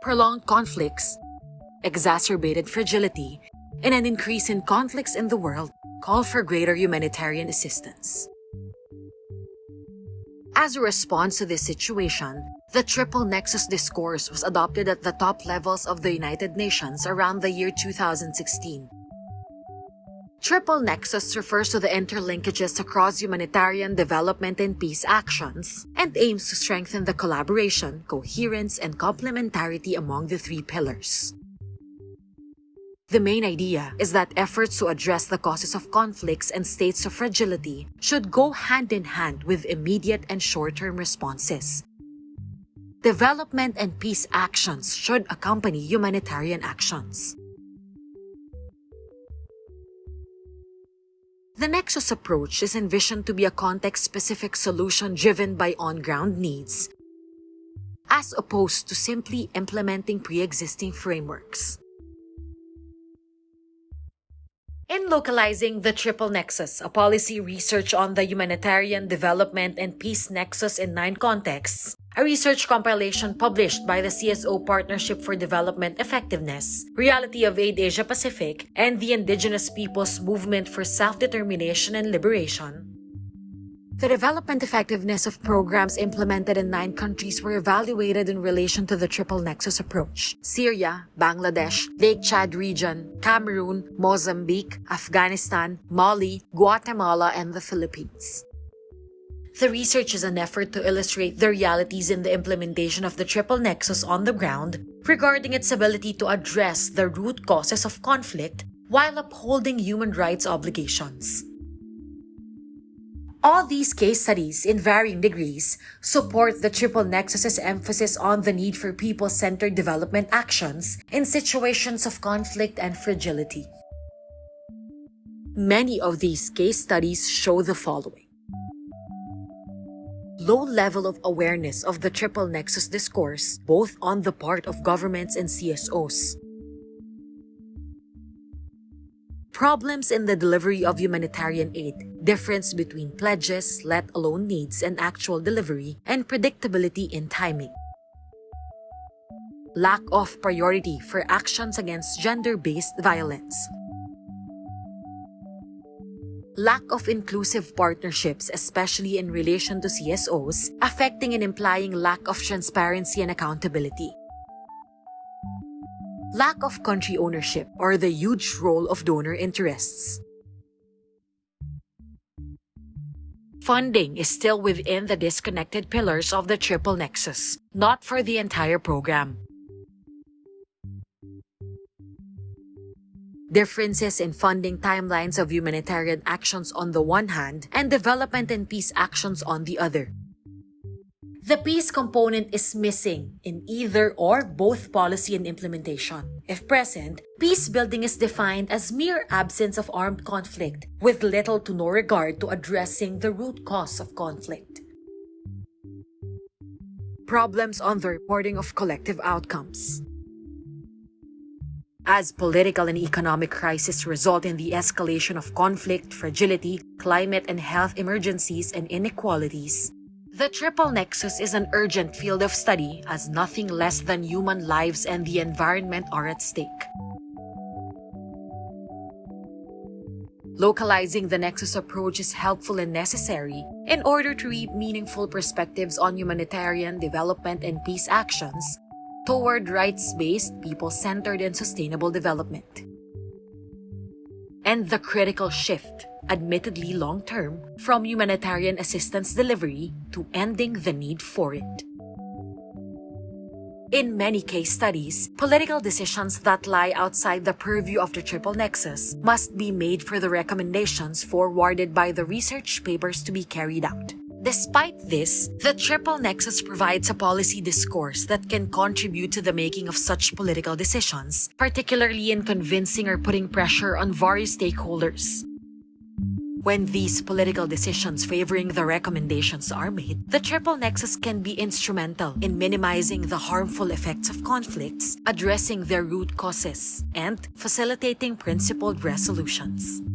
prolonged conflicts, exacerbated fragility, and an increase in conflicts in the world call for greater humanitarian assistance. As a response to this situation, the Triple Nexus Discourse was adopted at the top levels of the United Nations around the year 2016. Triple Nexus refers to the interlinkages across humanitarian development and peace actions and aims to strengthen the collaboration, coherence, and complementarity among the three pillars. The main idea is that efforts to address the causes of conflicts and states of fragility should go hand in hand with immediate and short-term responses. Development and peace actions should accompany humanitarian actions. The Nexus approach is envisioned to be a context-specific solution driven by on-ground needs, as opposed to simply implementing pre-existing frameworks. In localizing the Triple Nexus, a policy research on the humanitarian development and peace nexus in nine contexts, a research compilation published by the CSO Partnership for Development Effectiveness, Reality of Aid Asia Pacific, and the Indigenous Peoples Movement for Self-Determination and Liberation, the development effectiveness of programs implemented in nine countries were evaluated in relation to the triple nexus approach. Syria, Bangladesh, Lake Chad region, Cameroon, Mozambique, Afghanistan, Mali, Guatemala, and the Philippines. The research is an effort to illustrate the realities in the implementation of the triple nexus on the ground regarding its ability to address the root causes of conflict while upholding human rights obligations. All these case studies, in varying degrees, support the Triple Nexus's emphasis on the need for people-centered development actions in situations of conflict and fragility. Many of these case studies show the following. Low level of awareness of the Triple Nexus discourse, both on the part of governments and CSOs, problems in the delivery of humanitarian aid, difference between pledges, let alone needs, and actual delivery, and predictability in timing. Lack of priority for actions against gender-based violence. Lack of inclusive partnerships, especially in relation to CSOs, affecting and implying lack of transparency and accountability lack of country ownership, or the huge role of donor interests. Funding is still within the disconnected pillars of the Triple Nexus, not for the entire program. Differences in funding timelines of humanitarian actions on the one hand and development and peace actions on the other. The peace component is missing in either or both policy and implementation. If present, peace building is defined as mere absence of armed conflict with little to no regard to addressing the root cause of conflict. Problems on the reporting of collective outcomes. As political and economic crises result in the escalation of conflict, fragility, climate and health emergencies, and inequalities, the triple nexus is an urgent field of study as nothing less than human lives and the environment are at stake. Localizing the Nexus approach is helpful and necessary in order to reap meaningful perspectives on humanitarian development and peace actions toward rights-based, people-centered, and sustainable development. And the critical shift admittedly long-term, from humanitarian assistance delivery to ending the need for it. In many case studies, political decisions that lie outside the purview of the Triple Nexus must be made for the recommendations forwarded by the research papers to be carried out. Despite this, the Triple Nexus provides a policy discourse that can contribute to the making of such political decisions, particularly in convincing or putting pressure on various stakeholders. When these political decisions favoring the recommendations are made, the triple nexus can be instrumental in minimizing the harmful effects of conflicts, addressing their root causes, and facilitating principled resolutions.